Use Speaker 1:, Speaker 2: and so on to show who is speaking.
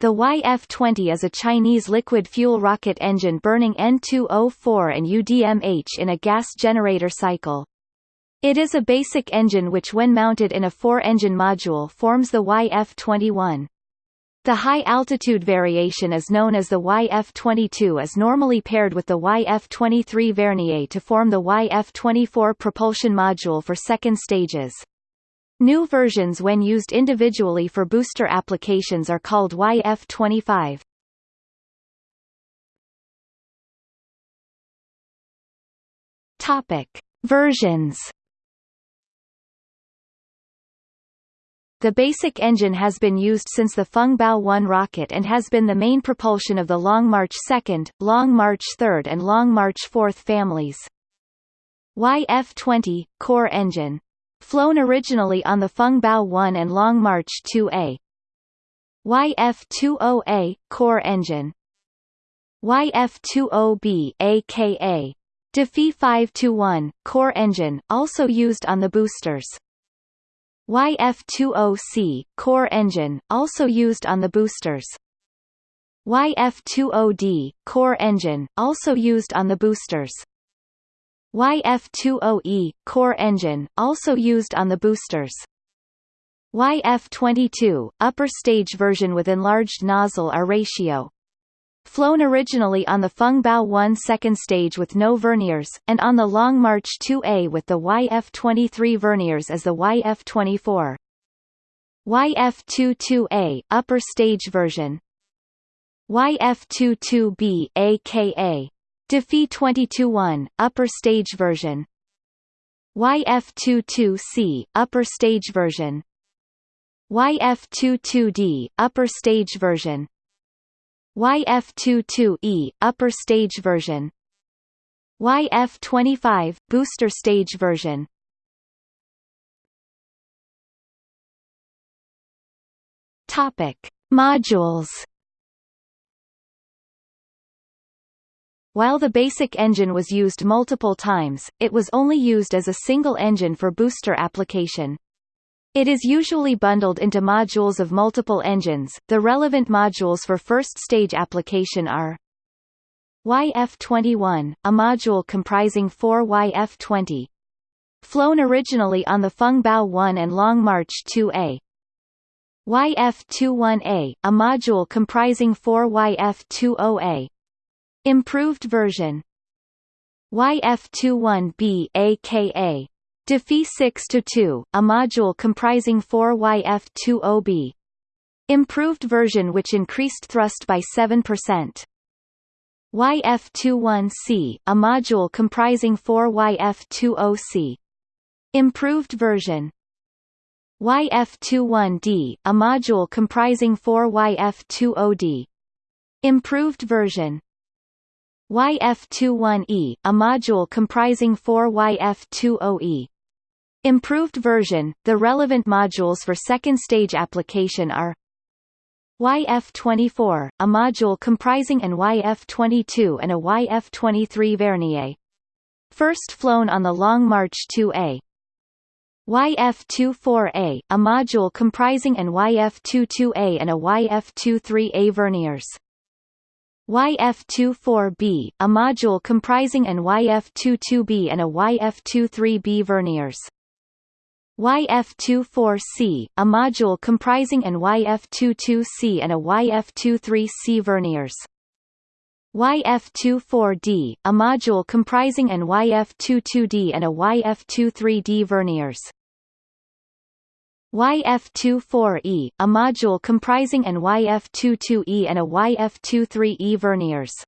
Speaker 1: The YF-20 is a Chinese liquid fuel rocket engine burning N2O4 and UDMH in a gas generator cycle. It is a basic engine which when mounted in a four-engine module forms the YF-21. The high-altitude variation is known as the YF-22 is normally paired with the YF-23 vernier to form the YF-24 propulsion module for second stages. New versions when used individually for booster applications are called YF-25. Topic: Versions. The basic engine has been used since the Fengbao 1 rocket and has been the main propulsion of the Long March 2, Long March 3 and Long March 4 families. YF-20, core engine Flown originally on the Fengbao 1 and Long March 2A. YF-20A, core engine. YF-20B aka DaFY 521, core engine, also used on the boosters. YF-20C, core engine, also used on the boosters. YF-20D, core engine, also used on the boosters. YF-20E, core engine, also used on the boosters. YF-22, upper stage version with enlarged nozzle are ratio. Flown originally on the Fengbao 1 second stage with no verniers, and on the Long March 2A with the YF-23 verniers as the YF-24. YF-22A, upper stage version. YF-22B aka DaFY 221, upper stage version. YF22C, upper stage version. YF22D, upper stage version. YF22E, upper stage version. YF25, booster stage version. Topic: Modules While the basic engine was used multiple times, it was only used as a single engine for booster application. It is usually bundled into modules of multiple engines. The relevant modules for first stage application are YF-21, a module comprising four YF-20. Flown originally on the Fengbao 1 and Long March 2A. YF-21A, a module comprising four YF-20A. Improved version YF21B aka DaFY 6-2, a module comprising 4 YF20B. Improved version which increased thrust by 7%. YF21C, a module comprising 4 YF20C. Improved version YF21D, a module comprising 4 YF20D. Improved version YF21E, a module comprising four YF20E. Improved version, the relevant modules for second stage application are YF24, a module comprising an YF22 and a YF23 vernier. First flown on the Long March 2A. YF24A, a module comprising an YF22A and a YF23A verniers. YF24B, a module comprising an YF22B and a YF23B verniers. YF24C, a module comprising an YF22C and a YF23C verniers. YF24D, a module comprising an YF22D and a YF23D verniers. YF24E, a module comprising an YF22E and a YF23E verniers.